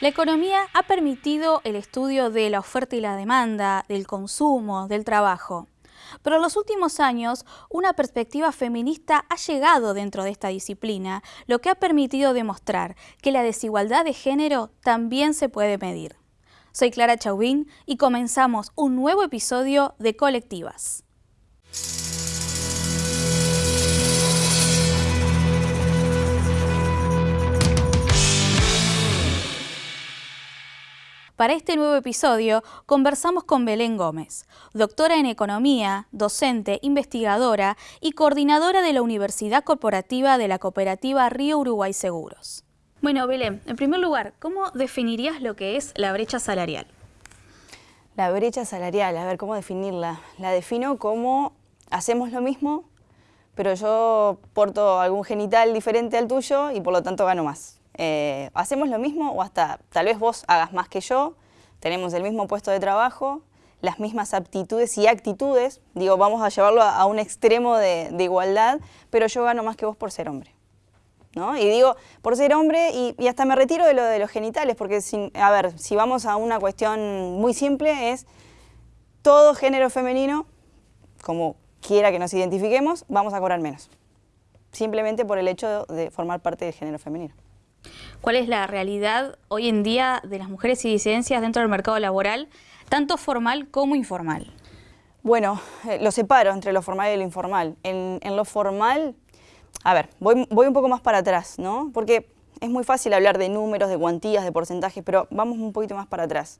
La economía ha permitido el estudio de la oferta y la demanda, del consumo, del trabajo. Pero en los últimos años, una perspectiva feminista ha llegado dentro de esta disciplina, lo que ha permitido demostrar que la desigualdad de género también se puede medir. Soy Clara Chauvin y comenzamos un nuevo episodio de Colectivas. Para este nuevo episodio conversamos con Belén Gómez, doctora en Economía, docente, investigadora y coordinadora de la Universidad Corporativa de la Cooperativa Río Uruguay Seguros. Bueno, Belén, en primer lugar, ¿cómo definirías lo que es la brecha salarial? La brecha salarial, a ver, ¿cómo definirla? La defino como hacemos lo mismo, pero yo porto algún genital diferente al tuyo y por lo tanto gano más. Eh, hacemos lo mismo o hasta tal vez vos hagas más que yo, tenemos el mismo puesto de trabajo, las mismas aptitudes y actitudes, digo, vamos a llevarlo a, un extremo de, igualdad, pero yo gano más que vos por ser hombre. ¿No? Y digo, por ser hombre, y, hasta me retiro de lo de los genitales, porque, a ver, si vamos a una cuestión muy simple, es todo género femenino, como quiera que nos identifiquemos, vamos a cobrar menos. Simplemente por el hecho de formar parte del género femenino cuál es la realidad hoy en día de las mujeres y disidencias dentro del mercado laboral, tanto formal como informal. Bueno, eh, lo separo entre lo formal y lo informal. En, lo formal, a ver, voy, un poco más para atrás, ¿no? Porque es muy fácil hablar de números, de cuantías, de porcentajes, pero vamos un poquito más para atrás.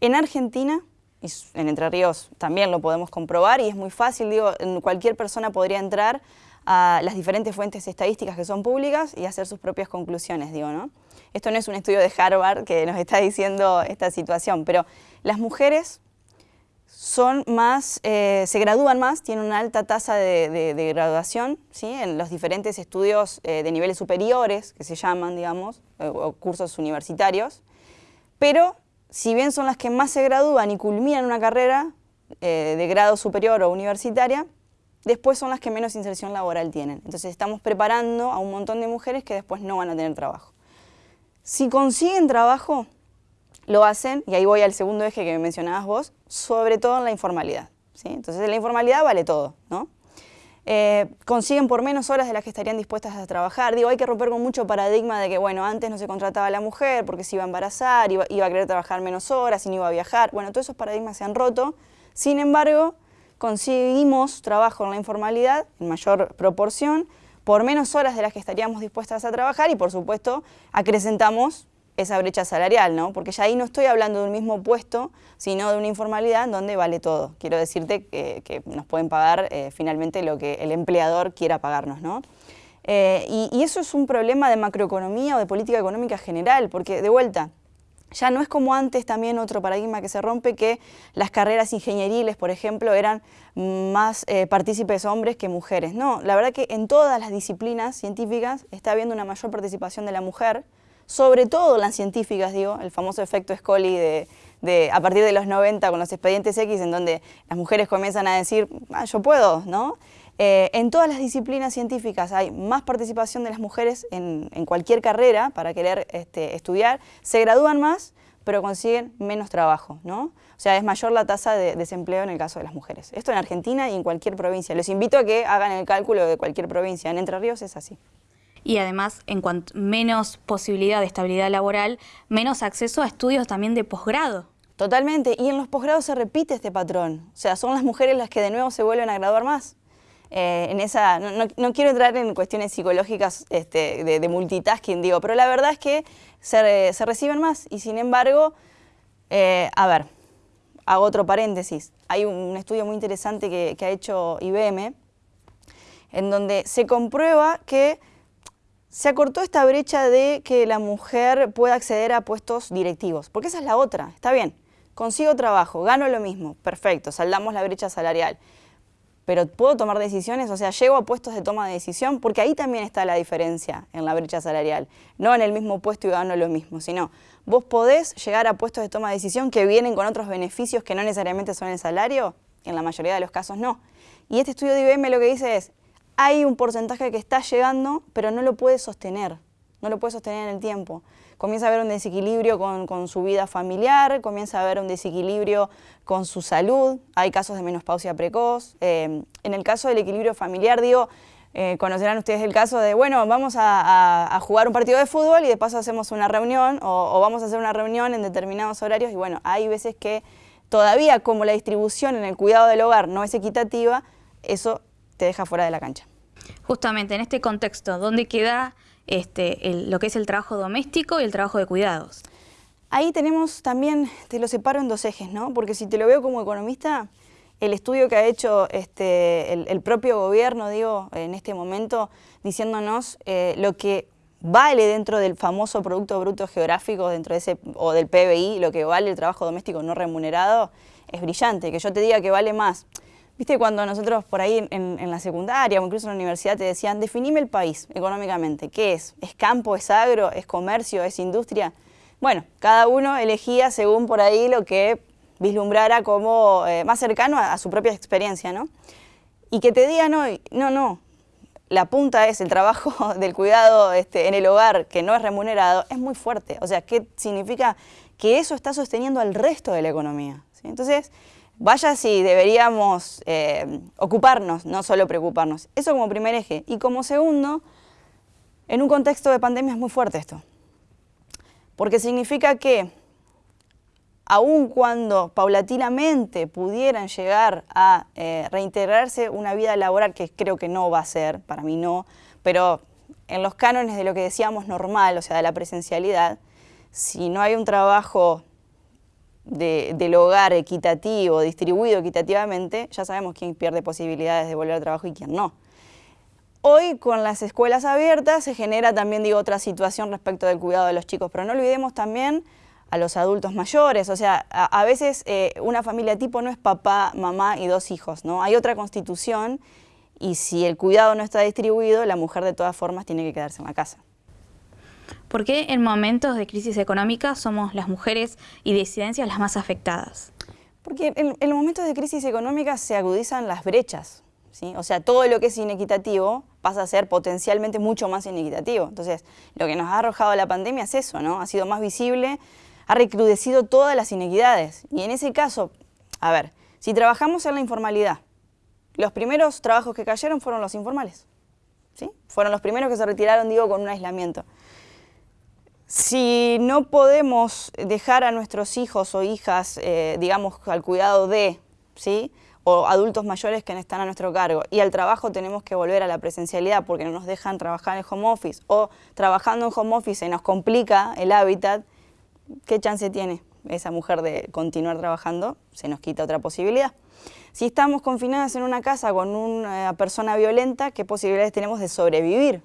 En Argentina, y en Entre Ríos también lo podemos comprobar, y es muy fácil, digo, cualquier persona podría entrar a las diferentes fuentes estadísticas que son públicas y hacer sus propias conclusiones, digo, ¿no? Esto no es un estudio de Harvard que nos está diciendo esta situación, pero las mujeres son más, eh, se gradúan más, tienen una alta tasa de, graduación ¿sí? en los diferentes estudios eh, de niveles superiores, que se llaman, digamos, o cursos universitarios, pero si bien son las que más se gradúan y culminan una carrera eh, de grado superior o universitaria, después son las que menos inserción laboral tienen. Entonces estamos preparando a un montón de mujeres que después no van a tener trabajo. Si consiguen trabajo, lo hacen, y ahí voy al segundo eje que mencionabas vos, sobre todo en la informalidad. ¿sí? Entonces en la informalidad vale todo, ¿no? Eh, consiguen por menos horas de las que estarían dispuestas a trabajar. Digo, hay que romper con mucho paradigma de que, bueno, antes no se contrataba a la mujer porque se iba a embarazar, iba, iba a querer trabajar menos horas y no iba a viajar. Bueno, todos esos paradigmas se han roto. Sin embargo, conseguimos trabajo en la informalidad en mayor proporción, por menos horas de las que estaríamos dispuestas a trabajar y por supuesto acrecentamos esa brecha salarial, ¿no? Porque ya ahí no estoy hablando de un mismo puesto, sino de una informalidad en donde vale todo. Quiero decirte que, nos pueden pagar eh, finalmente lo que el empleador quiera pagarnos, ¿no? Eh, y eso es un problema de macroeconomía o de política económica general, porque de vuelta, ya no es como antes también otro paradigma que se rompe, que las carreras ingenieriles, por ejemplo, eran más eh, partícipes hombres que mujeres. No, la verdad que en todas las disciplinas científicas está habiendo una mayor participación de la mujer, sobre todo las científicas, digo, el famoso efecto Scully de, a partir de los 90 con los expedientes X, en donde las mujeres comienzan a decir, ah, yo puedo, ¿no? Eh, en todas las disciplinas científicas hay más participación de las mujeres en, cualquier carrera para querer este, estudiar, se gradúan más, pero consiguen menos trabajo, ¿no? O sea, es mayor la tasa de desempleo en el caso de las mujeres. Esto en Argentina y en cualquier provincia. Les invito a que hagan el cálculo de cualquier provincia. En Entre Ríos es así. Y además, en cuanto menos posibilidad de estabilidad laboral, menos acceso a estudios también de posgrado. Totalmente, y en los posgrados se repite este patrón. O sea, son las mujeres las que de nuevo se vuelven a graduar más. Eh, en esa, no, quiero entrar en cuestiones psicológicas este, de, multitasking, digo, pero la verdad es que se, reciben más. Y sin embargo, eh, a ver, hago otro paréntesis, hay un, estudio muy interesante que ha hecho IBM en donde se comprueba que se acortó esta brecha de que la mujer pueda acceder a puestos directivos, porque esa es la otra, está bien, consigo trabajo, gano lo mismo, perfecto, saldamos la brecha salarial pero ¿puedo tomar decisiones? O sea, ¿llego a puestos de toma de decisión? Porque ahí también está la diferencia en la brecha salarial. No en el mismo puesto y gano lo mismo, sino vos podés llegar a puestos de toma de decisión que vienen con otros beneficios que no necesariamente son el salario, en la mayoría de los casos no. Y este estudio de IBM lo que dice es, hay un porcentaje que está llegando, pero no lo puede sostener. no lo puede sostener en el tiempo. Comienza a haber un desequilibrio con, su vida familiar, comienza a haber un desequilibrio con su salud, hay casos de menopausia precoz. Eh, en el caso del equilibrio familiar, digo, eh, conocerán ustedes el caso de, bueno, vamos a, jugar un partido de fútbol y de paso hacemos una reunión o, vamos a hacer una reunión en determinados horarios y bueno, hay veces que todavía como la distribución en el cuidado del hogar no es equitativa, eso te deja fuera de la cancha. Justamente en este contexto, ¿dónde queda este, lo que es el trabajo doméstico y el trabajo de cuidados? Ahí tenemos también, te lo separo en dos ejes, ¿no? Porque si te lo veo como economista, el estudio que ha hecho este, el, propio gobierno, digo, en este momento, diciéndonos eh, lo que vale dentro del famoso Producto Bruto Geográfico, dentro de ese, o del PBI, lo que vale el trabajo doméstico no remunerado, es brillante. Que yo te diga que vale más. Viste cuando nosotros por ahí en, la secundaria o incluso en la universidad te decían, definime el país económicamente, ¿qué es? ¿Es campo, es agro, es comercio, es industria? Bueno, cada uno elegía según por ahí lo que vislumbrara como eh, más cercano a, a, su propia experiencia, ¿no? Y que te digan hoy, no, no, la punta es el trabajo del cuidado este, en el hogar que no es remunerado, es muy fuerte. O sea, ¿qué significa? Que eso está sosteniendo al resto de la economía. Entonces, vaya si deberíamos eh, ocuparnos, no solo preocuparnos. Eso como primer eje. Y como segundo, en un contexto de pandemia es muy fuerte esto. Porque significa que aun cuando paulatinamente pudieran llegar a eh, reintegrarse una vida laboral, que creo que no va a ser, para mí no, pero en los cánones de lo que decíamos normal, o sea, de la presencialidad, si no hay un trabajo del hogar equitativo, distribuido equitativamente, ya sabemos quién pierde posibilidades de volver al trabajo y quién no. Hoy con las escuelas abiertas se genera también digo, otra situación respecto del cuidado de los chicos, pero no olvidemos también a los adultos mayores. O sea, a, veces eh, una familia tipo no es papá, mamá y dos hijos, ¿no? Hay otra constitución y si el cuidado no está distribuido, la mujer de todas formas tiene que quedarse en la casa. ¿Por qué en momentos de crisis económica somos las mujeres y disidencias las más afectadas? Porque en, en momentos de crisis económica se agudizan las brechas. ¿sí? O sea, todo lo que es inequitativo pasa a ser potencialmente mucho más inequitativo. Entonces, lo que nos ha arrojado la pandemia es eso, ¿no? Ha sido más visible ha recrudecido todas las inequidades. Y en ese caso, a ver, si trabajamos en la informalidad, los primeros trabajos que cayeron fueron los informales. ¿sí? Fueron los primeros que se retiraron, digo, con un aislamiento. Si no podemos dejar a nuestros hijos o hijas, eh, digamos, al cuidado de, ¿sí? o adultos mayores que están a nuestro cargo, y al trabajo tenemos que volver a la presencialidad porque no nos dejan trabajar en home office, o trabajando en home office se nos complica el hábitat, ¿qué chance tiene esa mujer de continuar trabajando? Se nos quita otra posibilidad. Si estamos confinadas en una casa con una persona violenta, ¿qué posibilidades tenemos de sobrevivir?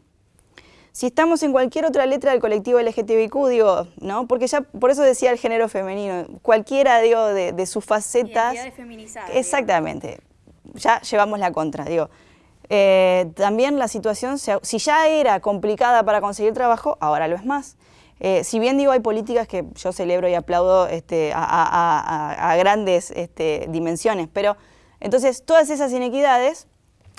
Si estamos en cualquier otra letra del colectivo LGTBIQ, digo, ¿no? Porque ya, por eso decía el género femenino, cualquiera, digo, de, sus facetas... Exactamente, ya llevamos la contra, digo. Eh, también la situación, si ya era complicada para conseguir trabajo, ahora lo es más. Eh, si bien digo hay políticas que yo celebro y aplaudo este, a, grandes este, dimensiones, pero entonces todas esas inequidades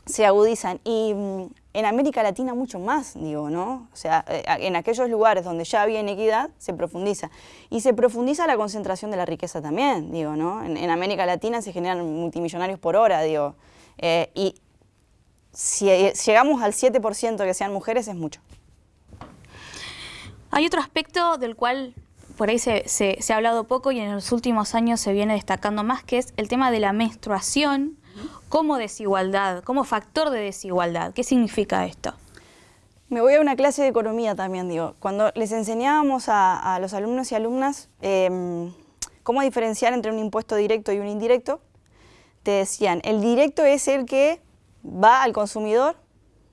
se agudizan y mm, en América Latina mucho más, digo, ¿no? O sea, eh, en aquellos lugares donde ya había inequidad se profundiza. Y se profundiza la concentración de la riqueza también, digo, ¿no? En, América Latina se generan multimillonarios por hora, digo. Eh, y si llegamos al 7% que sean mujeres es mucho. Hay otro aspecto del cual por ahí se, ha hablado poco y en los últimos años se viene destacando más, que es el tema de la menstruación como desigualdad, como factor de desigualdad. ¿Qué significa esto? Me voy a una clase de economía también, digo. Cuando les enseñábamos a, los alumnos y alumnas em, cómo diferenciar entre un impuesto directo y un indirecto, te decían, el directo es el que va al consumidor,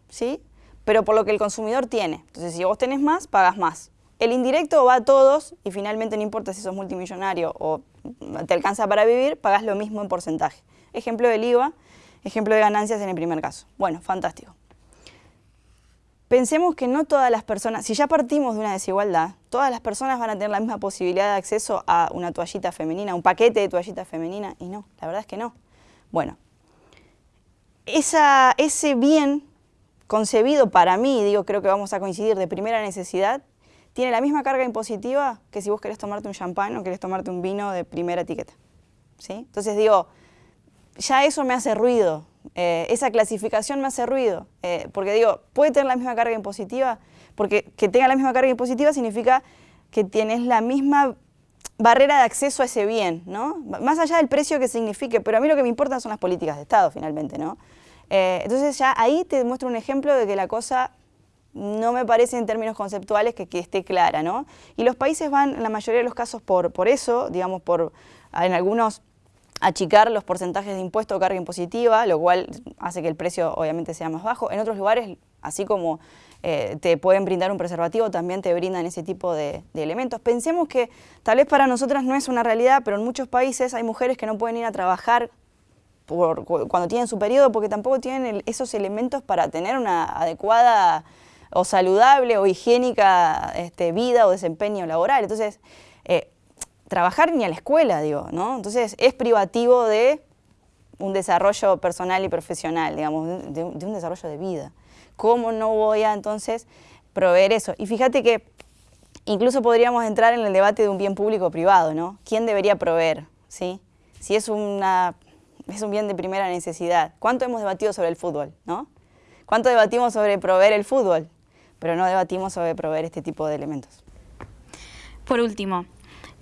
¿sí? pero por lo que el consumidor tiene. Entonces, si vos tenés más, pagas más. El indirecto va a todos y finalmente no importa si sos multimillonario o te alcanza para vivir, pagas lo mismo en porcentaje. Ejemplo del IVA, ejemplo de ganancias en el primer caso. Bueno, fantástico. Pensemos que no todas las personas, si ya partimos de una desigualdad, todas las personas van a tener la misma posibilidad de acceso a una toallita femenina, un paquete de toallita femenina, y no, la verdad es que no. Bueno, ese bien concebido para mí, digo, creo que vamos a coincidir, de primera necesidad, tiene la misma carga impositiva que si vos querés tomarte un champán o querés tomarte un vino de primera etiqueta. ¿sí? Entonces digo, ya eso me hace ruido, eh, esa clasificación me hace ruido, eh, porque digo, puede tener la misma carga impositiva, porque que tenga la misma carga impositiva significa que tienes la misma barrera de acceso a ese bien, ¿no? Más allá del precio que signifique, pero a mí lo que me importa son las políticas de Estado, finalmente, ¿no? Eh, entonces ya ahí te muestro un ejemplo de que la cosa no me parece en términos conceptuales que, esté clara, ¿no? Y los países van, en la mayoría de los casos, por, por eso, digamos, por en algunos achicar los porcentajes de impuesto o carga impositiva, lo cual hace que el precio obviamente sea más bajo. En otros lugares, así como eh, te pueden brindar un preservativo, también te brindan ese tipo de, elementos. Pensemos que tal vez para nosotras no es una realidad, pero en muchos países hay mujeres que no pueden ir a trabajar por, cuando tienen su periodo porque tampoco tienen esos elementos para tener una adecuada o saludable o higiénica este, vida o desempeño laboral. Entonces, eh, trabajar ni a la escuela, digo, ¿no? Entonces, es privativo de un desarrollo personal y profesional, digamos, de, un desarrollo de vida. ¿Cómo no voy a entonces proveer eso? Y fíjate que incluso podríamos entrar en el debate de un bien público o privado, ¿no? ¿Quién debería proveer? ¿sí? Si es, una, es un bien de primera necesidad. ¿Cuánto hemos debatido sobre el fútbol? ¿no? ¿Cuánto debatimos sobre proveer el fútbol? pero no debatimos sobre proveer este tipo de elementos. Por último,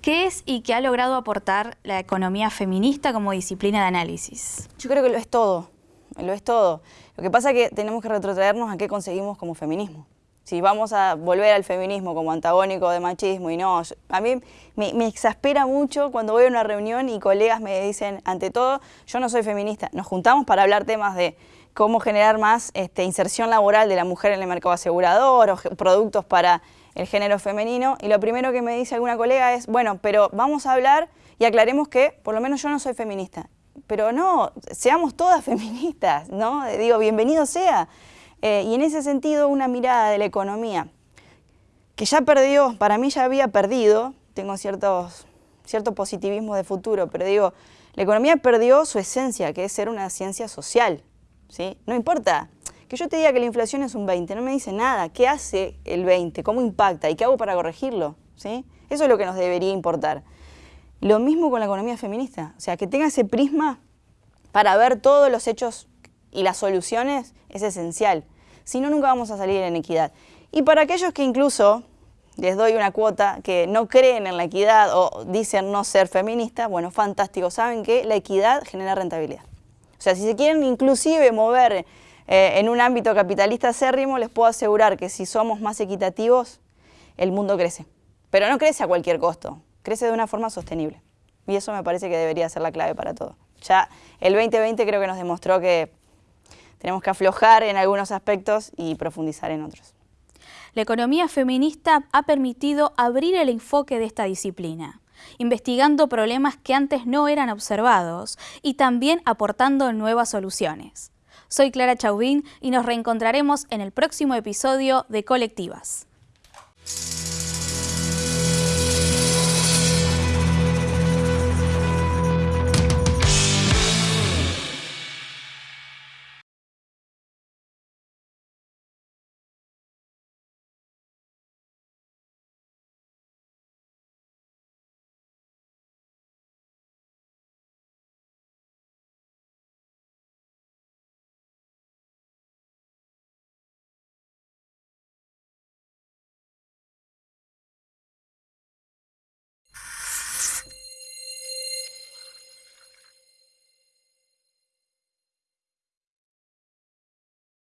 ¿qué es y qué ha logrado aportar la economía feminista como disciplina de análisis? Yo creo que lo es todo, lo es todo. Lo que pasa es que tenemos que retrotraernos a qué conseguimos como feminismo. Si vamos a volver al feminismo como antagónico de machismo y no, a mí me, exaspera mucho cuando voy a una reunión y colegas me dicen, ante todo, yo no soy feminista, nos juntamos para hablar temas de cómo generar más este, inserción laboral de la mujer en el mercado asegurador o productos para el género femenino. Y lo primero que me dice alguna colega es, bueno, pero vamos a hablar y aclaremos que por lo menos yo no soy feminista. Pero no, seamos todas feministas, ¿no? Digo, bienvenido sea. Eh, y en ese sentido, una mirada de la economía, que ya perdió, para mí ya había perdido, tengo ciertos, cierto positivismo de futuro, pero digo, la economía perdió su esencia, que es ser una ciencia social, no importa que yo te diga que la inflación es un 20, no me dice nada. ¿Qué hace el 20? ¿Cómo impacta? ¿Y qué hago para corregirlo? ¿Sí? Eso es lo que nos debería importar. Lo mismo con la economía feminista. O sea, que tenga ese prisma para ver todos los hechos y las soluciones es esencial. Si no, nunca vamos a salir en equidad. Y para aquellos que incluso les doy una cuota que no creen en la equidad o dicen no ser feministas, bueno, fantástico. Saben que la equidad genera rentabilidad. O sea, si se quieren inclusive mover eh, en un ámbito capitalista acérrimo, les puedo asegurar que si somos más equitativos, el mundo crece. Pero no crece a cualquier costo, crece de una forma sostenible. Y eso me parece que debería ser la clave para todo. Ya el 2020 creo que nos demostró que tenemos que aflojar en algunos aspectos y profundizar en otros. La economía feminista ha permitido abrir el enfoque de esta disciplina investigando problemas que antes no eran observados y también aportando nuevas soluciones. Soy Clara Chauvin y nos reencontraremos en el próximo episodio de Colectivas.